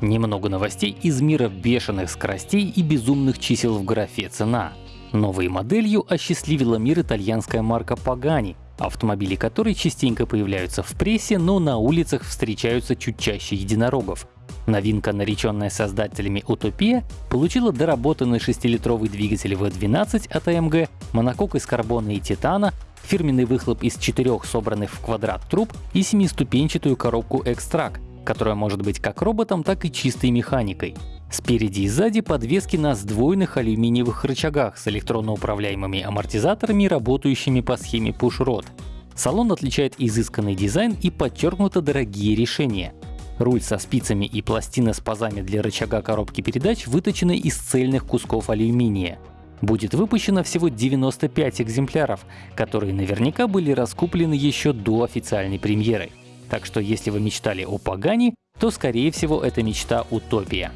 Немного новостей из мира бешеных скоростей и безумных чисел в графе «Цена». Новой моделью осчастливила мир итальянская марка Pagani, автомобили которой частенько появляются в прессе, но на улицах встречаются чуть чаще единорогов. Новинка, нареченная создателями Утопия, получила доработанный 6-литровый двигатель V12 от AMG, монокок из карбона и титана, фирменный выхлоп из четырех собранных в квадрат труб и семиступенчатую коробку X-Track, которая может быть как роботом, так и чистой механикой. Спереди и сзади подвески на сдвоенных алюминиевых рычагах с электронно управляемыми амортизаторами, работающими по схеме push-rod. Салон отличает изысканный дизайн и подчеркнуто дорогие решения. Руль со спицами и пластина с пазами для рычага коробки передач выточены из цельных кусков алюминия. Будет выпущено всего 95 экземпляров, которые наверняка были раскуплены еще до официальной премьеры. Так что если вы мечтали о Пагани, то скорее всего это мечта утопия.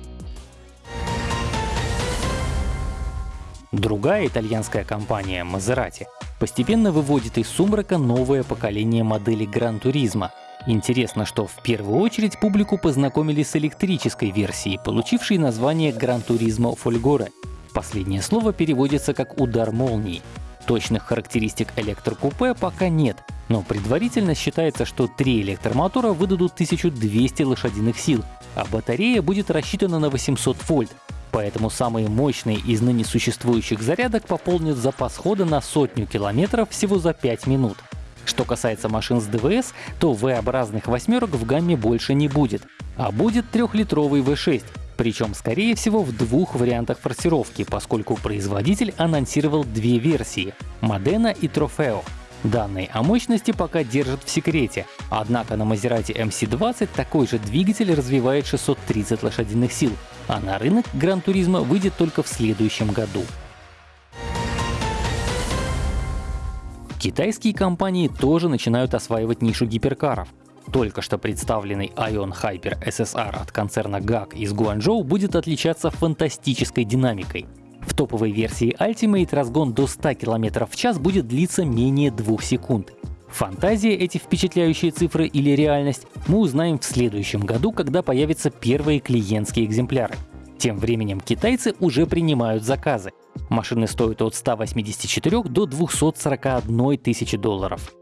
Другая итальянская компания Maserati постепенно выводит из сумрака новое поколение моделей Гран Туризма. Интересно, что в первую очередь публику познакомили с электрической версией, получившей название Turismo Folgore. Последнее слово переводится как «удар молнии». Точных характеристик электрокупе пока нет, но предварительно считается, что три электромотора выдадут 1200 лошадиных сил, а батарея будет рассчитана на 800 вольт, поэтому самые мощные из ныне существующих зарядок пополнят запас хода на сотню километров всего за 5 минут. Что касается машин с ДВС, то V-образных восьмерок в гамме больше не будет, а будет трехлитровый V6, причем скорее всего в двух вариантах форсировки, поскольку производитель анонсировал две версии — Modena и Trofeo. Данные о мощности пока держат в секрете, однако на Maserati MC20 такой же двигатель развивает 630 лошадиных сил, а на рынок Гран Туризма выйдет только в следующем году. Китайские компании тоже начинают осваивать нишу гиперкаров. Только что представленный Ion Hyper SSR от концерна GAC из Гуанчжоу будет отличаться фантастической динамикой. В топовой версии Ultimate разгон до 100 км в час будет длиться менее 2 секунд. Фантазия эти впечатляющие цифры или реальность мы узнаем в следующем году, когда появятся первые клиентские экземпляры. Тем временем китайцы уже принимают заказы. Машины стоят от 184 до 241 тысячи долларов.